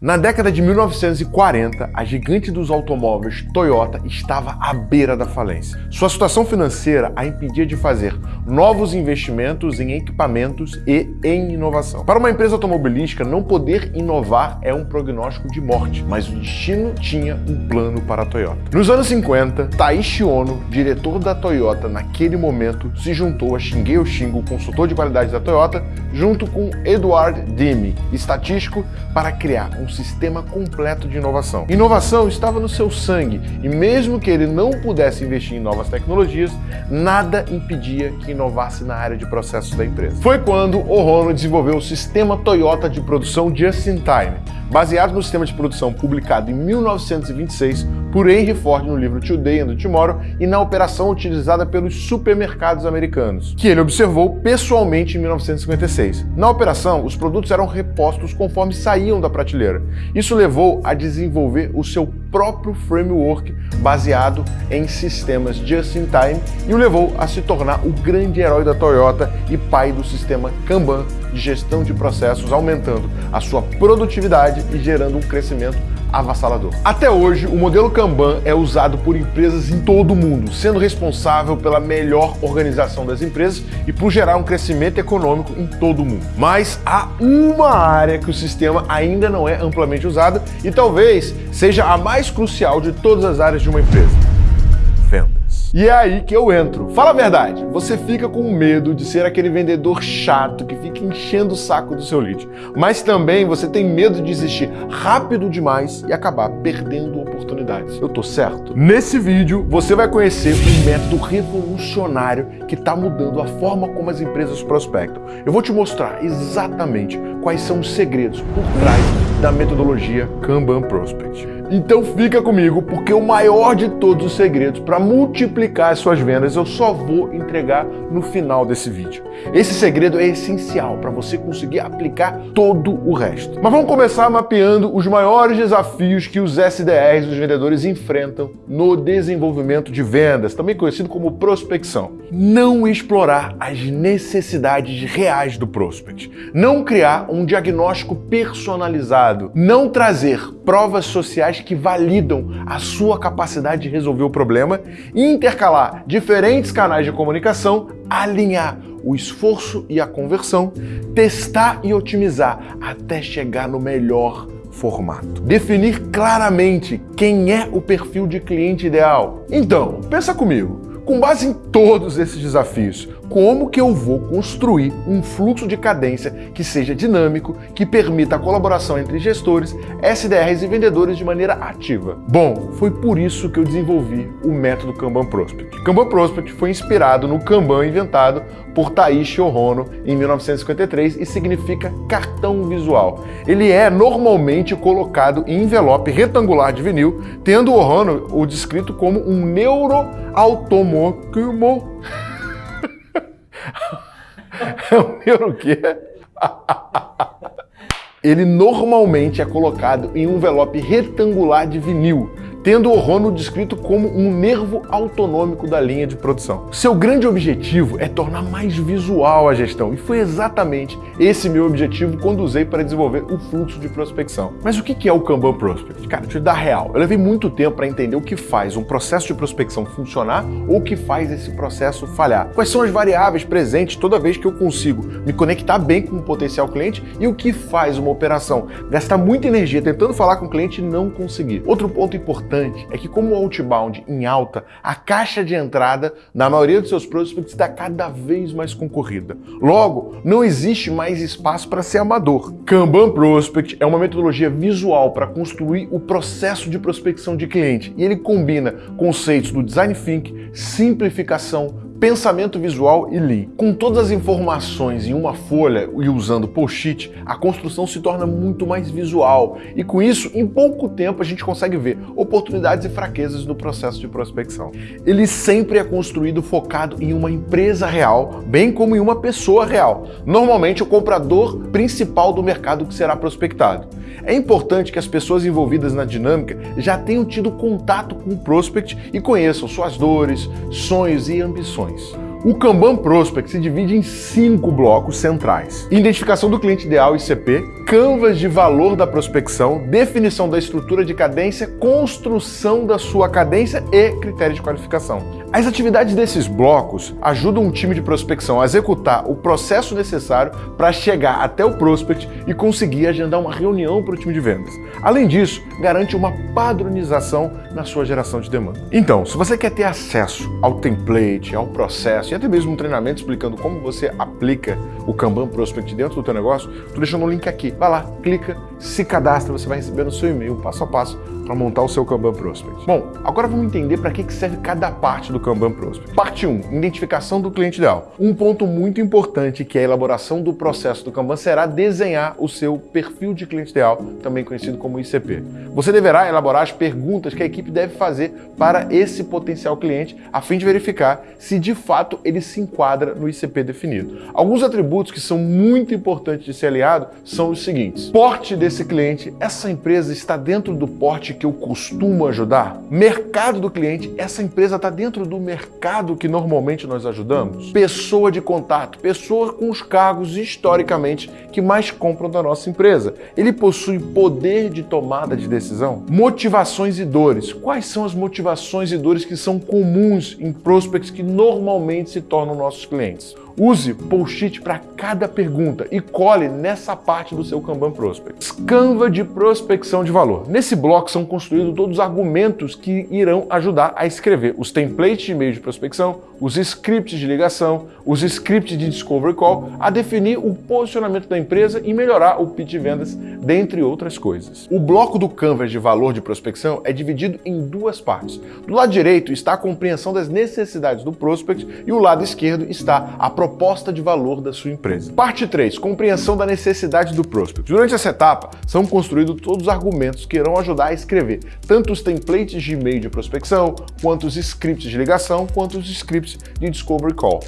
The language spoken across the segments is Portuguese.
Na década de 1940, a gigante dos automóveis Toyota estava à beira da falência. Sua situação financeira a impedia de fazer novos investimentos em equipamentos e em inovação. Para uma empresa automobilística, não poder inovar é um prognóstico de morte, mas o destino tinha um plano para a Toyota. Nos anos 50, Taishi Ono, diretor da Toyota naquele momento, se juntou a Shingei Oshingo, consultor de qualidade da Toyota, junto com Edward Dimi, estatístico, para criar um um sistema completo de inovação. Inovação estava no seu sangue e mesmo que ele não pudesse investir em novas tecnologias, nada impedia que inovasse na área de processos da empresa. Foi quando o Rono desenvolveu o sistema Toyota de produção Just-in-Time, baseado no sistema de produção publicado em 1926 por Henry Ford no livro Today and Tomorrow e na operação utilizada pelos supermercados americanos, que ele observou pessoalmente em 1956. Na operação, os produtos eram repostos conforme saíam da prateleira. Isso levou a desenvolver o seu próprio framework baseado em sistemas just-in-time e o levou a se tornar o grande herói da Toyota e pai do sistema Kanban de gestão de processos, aumentando a sua produtividade e gerando um crescimento avassalador. Até hoje, o modelo Kanban é usado por empresas em todo o mundo, sendo responsável pela melhor organização das empresas e por gerar um crescimento econômico em todo o mundo. Mas há uma área que o sistema ainda não é amplamente usado e talvez seja a mais crucial de todas as áreas de uma empresa. E é aí que eu entro. Fala a verdade, você fica com medo de ser aquele vendedor chato que fica enchendo o saco do seu lead. Mas também você tem medo de desistir rápido demais e acabar perdendo oportunidades. Eu tô certo? Nesse vídeo você vai conhecer um método revolucionário que está mudando a forma como as empresas prospectam. Eu vou te mostrar exatamente quais são os segredos por trás da metodologia Kanban Prospect. Então fica comigo, porque o maior de todos os segredos para multiplicar as suas vendas eu só vou entregar no final desse vídeo. Esse segredo é essencial para você conseguir aplicar todo o resto. Mas vamos começar mapeando os maiores desafios que os SDRs, os vendedores, enfrentam no desenvolvimento de vendas, também conhecido como prospecção. Não explorar as necessidades reais do prospect. Não criar um diagnóstico personalizado. Não trazer provas sociais que validam a sua capacidade de resolver o problema, intercalar diferentes canais de comunicação, alinhar o esforço e a conversão, testar e otimizar até chegar no melhor formato. Definir claramente quem é o perfil de cliente ideal. Então, pensa comigo. Com base em todos esses desafios, como que eu vou construir um fluxo de cadência que seja dinâmico, que permita a colaboração entre gestores, SDRs e vendedores de maneira ativa? Bom, foi por isso que eu desenvolvi o método Kanban Prospect. Kanban Prospect foi inspirado no Kanban inventado por Taishi Ohno em 1953 e significa cartão visual. Ele é normalmente colocado em envelope retangular de vinil, tendo Ohno o descrito como um neuroautomóvel como... é o meu o quê? Ele normalmente é colocado em um envelope retangular de vinil, tendo o Rono descrito como um nervo autonômico da linha de produção. Seu grande objetivo é tornar mais visual a gestão, e foi exatamente esse meu objetivo quando usei para desenvolver o fluxo de prospecção. Mas o que é o Kanban Prospect? Cara, te dar real, eu levei muito tempo para entender o que faz um processo de prospecção funcionar ou o que faz esse processo falhar. Quais são as variáveis presentes toda vez que eu consigo me conectar bem com o potencial cliente e o que faz uma operação gastar muita energia tentando falar com o cliente e não conseguir. Outro ponto importante importante é que como o outbound em alta, a caixa de entrada na maioria dos seus prospects está cada vez mais concorrida. Logo, não existe mais espaço para ser amador. Kanban Prospect é uma metodologia visual para construir o processo de prospecção de cliente e ele combina conceitos do design thinking, simplificação, pensamento visual e Lean. Com todas as informações em uma folha e usando post-it, a construção se torna muito mais visual e com isso, em pouco tempo, a gente consegue ver oportunidades e fraquezas no processo de prospecção. Ele sempre é construído focado em uma empresa real, bem como em uma pessoa real, normalmente o comprador principal do mercado que será prospectado. É importante que as pessoas envolvidas na dinâmica já tenham tido contato com o prospect e conheçam suas dores, sonhos e ambições. O Kanban Prospect se divide em cinco blocos centrais. Identificação do cliente ideal ICP, canvas de valor da prospecção, definição da estrutura de cadência, construção da sua cadência e critérios de qualificação. As atividades desses blocos ajudam um time de prospecção a executar o processo necessário para chegar até o prospect e conseguir agendar uma reunião para o time de vendas. Além disso, garante uma padronização na sua geração de demanda. Então, se você quer ter acesso ao template, ao processo e até mesmo um treinamento explicando como você aplica o Kanban Prospect dentro do teu negócio, tô deixando um link aqui. Vai lá, clica, se cadastra, você vai receber no seu e-mail passo a passo para montar o seu Kanban Prospect. Bom, agora vamos entender para que serve cada parte do Kanban Prospect. Parte 1, identificação do cliente ideal. Um ponto muito importante que é a elaboração do processo do Kanban será desenhar o seu perfil de cliente ideal, também conhecido como ICP. Você deverá elaborar as perguntas que a equipe deve fazer para esse potencial cliente, a fim de verificar se de fato ele se enquadra no ICP definido. Alguns atributos que são muito importantes de ser aliado são os seguintes. Porte desse cliente, essa empresa está dentro do porte que eu costumo ajudar? Mercado do cliente, essa empresa está dentro do mercado que normalmente nós ajudamos? Pessoa de contato, pessoa com os cargos historicamente que mais compram da nossa empresa. Ele possui poder de tomada de decisão? Motivações e dores. Quais são as motivações e dores que são comuns em prospects que normalmente se tornam nossos clientes? Use post-it para cada pergunta e cole nessa parte do seu Kanban Prospect. Canva de prospecção de valor. Nesse bloco são construídos todos os argumentos que irão ajudar a escrever os templates de e-mail de prospecção, os scripts de ligação, os scripts de discovery call, a definir o posicionamento da empresa e melhorar o pitch de vendas, dentre outras coisas. O bloco do Canvas de valor de prospecção é dividido em duas partes. Do lado direito está a compreensão das necessidades do prospect e o lado esquerdo está a proposta proposta de valor da sua empresa. Parte 3. Compreensão da necessidade do prospect. Durante essa etapa, são construídos todos os argumentos que irão ajudar a escrever tanto os templates de e-mail de prospecção, quanto os scripts de ligação, quanto os scripts de discovery call.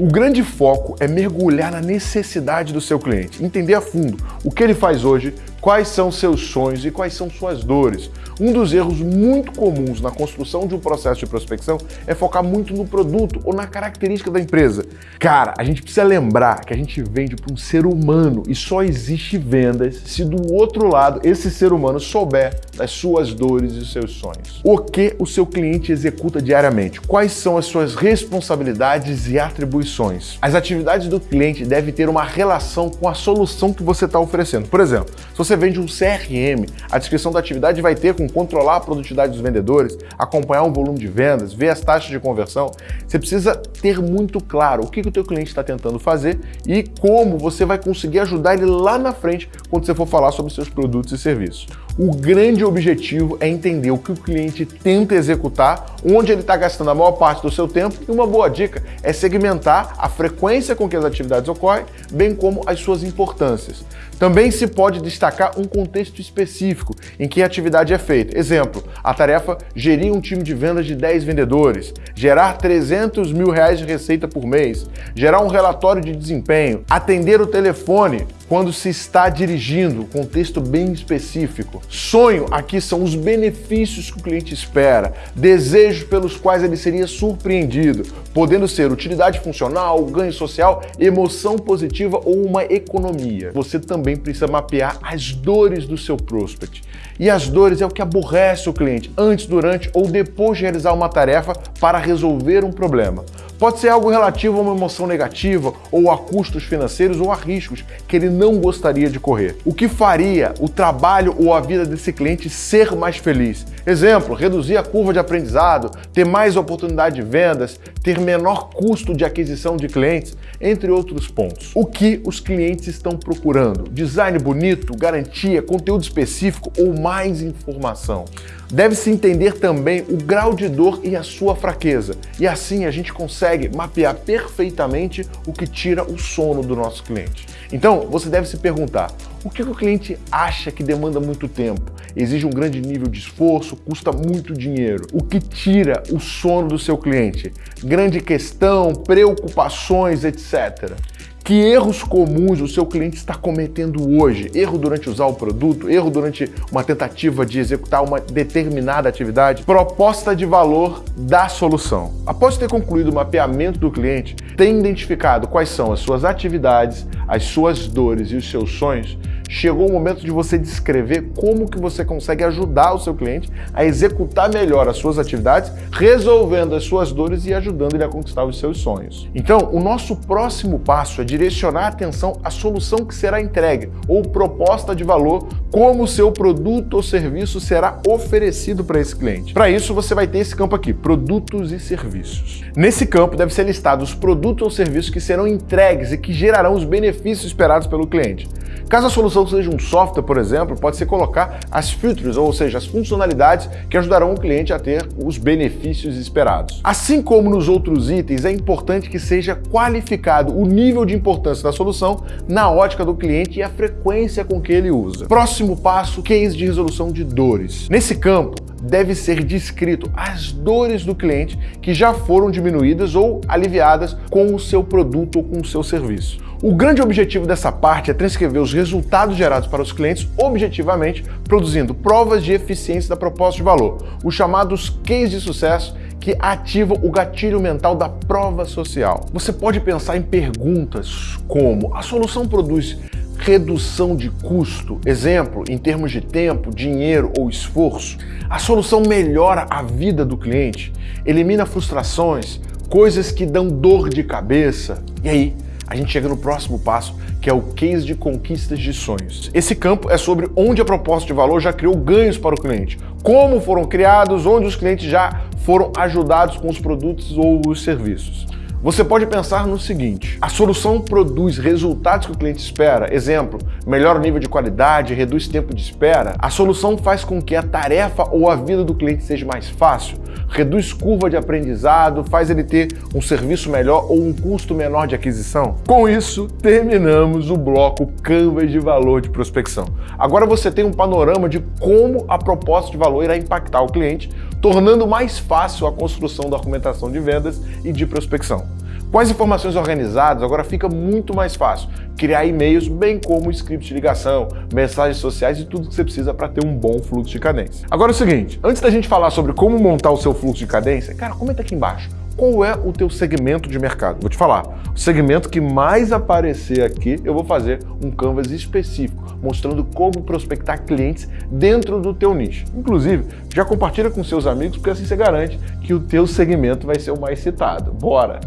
O grande foco é mergulhar na necessidade do seu cliente, entender a fundo o que ele faz hoje, quais são seus sonhos e quais são suas dores. Um dos erros muito comuns na construção de um processo de prospecção é focar muito no produto ou na característica da empresa. Cara, a gente precisa lembrar que a gente vende para um ser humano e só existe vendas se do outro lado esse ser humano souber das suas dores e seus sonhos. O que o seu cliente executa diariamente? Quais são as suas responsabilidades e atribuições? As atividades do cliente devem ter uma relação com a solução que você está oferecendo. Por exemplo, se você vende um CRM, a descrição da atividade vai ter com controlar a produtividade dos vendedores, acompanhar o volume de vendas, ver as taxas de conversão. Você precisa ter muito claro o que, que o teu cliente está tentando fazer e como você vai conseguir ajudar ele lá na frente quando você for falar sobre seus produtos e serviços. O grande objetivo é entender o que o cliente tenta executar, onde ele está gastando a maior parte do seu tempo e uma boa dica é segmentar a frequência com que as atividades ocorrem, bem como as suas importâncias. Também se pode destacar um contexto específico em que a atividade é feita. Exemplo, a tarefa gerir um time de vendas de 10 vendedores, gerar 300 mil reais de receita por mês, gerar um relatório de desempenho, atender o telefone quando se está dirigindo, contexto bem específico. Sonho aqui são os benefícios que o cliente espera, desejos pelos quais ele seria surpreendido, podendo ser utilidade funcional, ganho social, emoção positiva ou uma economia. Você também precisa mapear as dores do seu prospect. E as dores é o que aborrece o cliente antes, durante ou depois de realizar uma tarefa para resolver um problema. Pode ser algo relativo a uma emoção negativa, ou a custos financeiros, ou a riscos que ele não gostaria de correr. O que faria o trabalho ou a vida desse cliente ser mais feliz? Exemplo, reduzir a curva de aprendizado, ter mais oportunidade de vendas, ter menor custo de aquisição de clientes, entre outros pontos. O que os clientes estão procurando? Design bonito, garantia, conteúdo específico ou mais informação? Deve-se entender também o grau de dor e a sua fraqueza, e assim a gente consegue mapear perfeitamente o que tira o sono do nosso cliente. Então, você deve se perguntar, o que o cliente acha que demanda muito tempo, exige um grande nível de esforço, custa muito dinheiro? O que tira o sono do seu cliente? Grande questão, preocupações, etc. Que erros comuns o seu cliente está cometendo hoje? Erro durante usar o produto, erro durante uma tentativa de executar uma determinada atividade? Proposta de valor da solução. Após ter concluído o mapeamento do cliente, tem identificado quais são as suas atividades, as suas dores e os seus sonhos, chegou o momento de você descrever como que você consegue ajudar o seu cliente a executar melhor as suas atividades, resolvendo as suas dores e ajudando ele a conquistar os seus sonhos. Então, o nosso próximo passo é direcionar a atenção à solução que será entregue ou proposta de valor, como o seu produto ou serviço será oferecido para esse cliente. Para isso, você vai ter esse campo aqui, produtos e serviços. Nesse campo deve ser listado os produtos ou serviços que serão entregues e que gerarão os benefícios esperados pelo cliente. Caso a solução seja um software, por exemplo, pode ser colocar as features, ou seja, as funcionalidades que ajudarão o cliente a ter os benefícios esperados. Assim como nos outros itens, é importante que seja qualificado o nível de importância da solução na ótica do cliente e a frequência com que ele usa. Próximo passo, case de resolução de dores. Nesse campo, deve ser descrito as dores do cliente que já foram diminuídas ou aliviadas com o seu produto ou com o seu serviço. O grande objetivo dessa parte é transcrever os resultados gerados para os clientes objetivamente, produzindo provas de eficiência da proposta de valor, os chamados cases de sucesso que ativam o gatilho mental da prova social. Você pode pensar em perguntas como a solução produz redução de custo, exemplo, em termos de tempo, dinheiro ou esforço. A solução melhora a vida do cliente, elimina frustrações, coisas que dão dor de cabeça. E aí, a gente chega no próximo passo, que é o case de conquistas de sonhos. Esse campo é sobre onde a proposta de valor já criou ganhos para o cliente, como foram criados, onde os clientes já foram ajudados com os produtos ou os serviços. Você pode pensar no seguinte, a solução produz resultados que o cliente espera, exemplo, melhora o nível de qualidade, reduz tempo de espera. A solução faz com que a tarefa ou a vida do cliente seja mais fácil, reduz curva de aprendizado, faz ele ter um serviço melhor ou um custo menor de aquisição. Com isso, terminamos o bloco Canvas de valor de prospecção. Agora você tem um panorama de como a proposta de valor irá impactar o cliente, tornando mais fácil a construção da argumentação de vendas e de prospecção. Com as informações organizadas, agora fica muito mais fácil criar e-mails, bem como scripts de ligação, mensagens sociais e tudo que você precisa para ter um bom fluxo de cadência. Agora é o seguinte, antes da gente falar sobre como montar o seu fluxo de cadência, cara, comenta aqui embaixo qual é o teu segmento de mercado. Vou te falar, o segmento que mais aparecer aqui, eu vou fazer um canvas específico, mostrando como prospectar clientes dentro do teu nicho. Inclusive, já compartilha com seus amigos, porque assim você garante que o teu segmento vai ser o mais citado. Bora!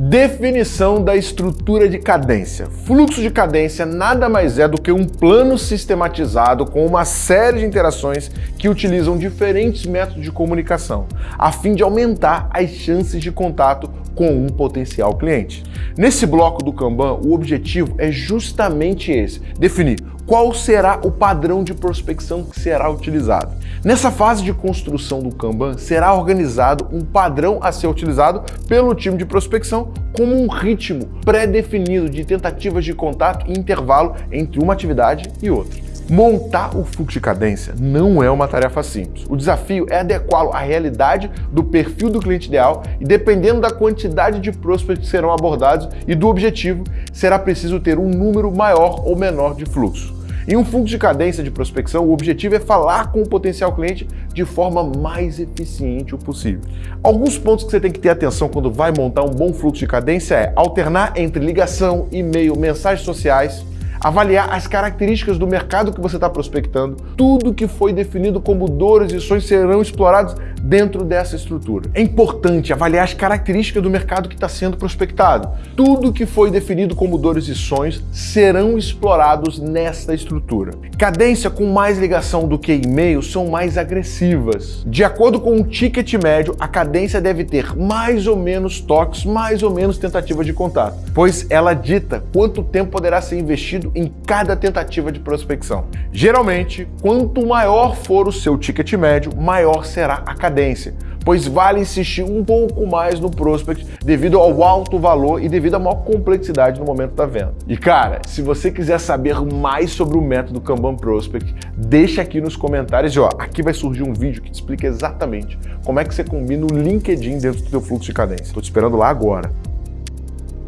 Definição da estrutura de cadência. Fluxo de cadência nada mais é do que um plano sistematizado com uma série de interações que utilizam diferentes métodos de comunicação, a fim de aumentar as chances de contato com um potencial cliente. Nesse bloco do Kanban, o objetivo é justamente esse, definir qual será o padrão de prospecção que será utilizado. Nessa fase de construção do Kanban, será organizado um padrão a ser utilizado pelo time de prospecção como um ritmo pré-definido de tentativas de contato e intervalo entre uma atividade e outra. Montar o fluxo de cadência não é uma tarefa simples. O desafio é adequá-lo à realidade do perfil do cliente ideal e dependendo da quantidade de prospects que serão abordados e do objetivo, será preciso ter um número maior ou menor de fluxo. Em um fluxo de cadência de prospecção, o objetivo é falar com o potencial cliente de forma mais eficiente o possível. Alguns pontos que você tem que ter atenção quando vai montar um bom fluxo de cadência é alternar entre ligação, e-mail, mensagens sociais, avaliar as características do mercado que você está prospectando, tudo que foi definido como dores e sonhos serão explorados dentro dessa estrutura. É importante avaliar as características do mercado que está sendo prospectado. Tudo que foi definido como dores e sonhos serão explorados nesta estrutura. Cadência com mais ligação do que e-mail são mais agressivas. De acordo com o ticket médio, a cadência deve ter mais ou menos toques, mais ou menos tentativas de contato, pois ela dita quanto tempo poderá ser investido em cada tentativa de prospecção. Geralmente, quanto maior for o seu ticket médio, maior será a cadência, pois vale insistir um pouco mais no prospect devido ao alto valor e devido à maior complexidade no momento da venda. E cara, se você quiser saber mais sobre o método Kanban Prospect, deixa aqui nos comentários e ó, aqui vai surgir um vídeo que te explica exatamente como é que você combina o LinkedIn dentro do seu fluxo de cadência. Tô te esperando lá agora.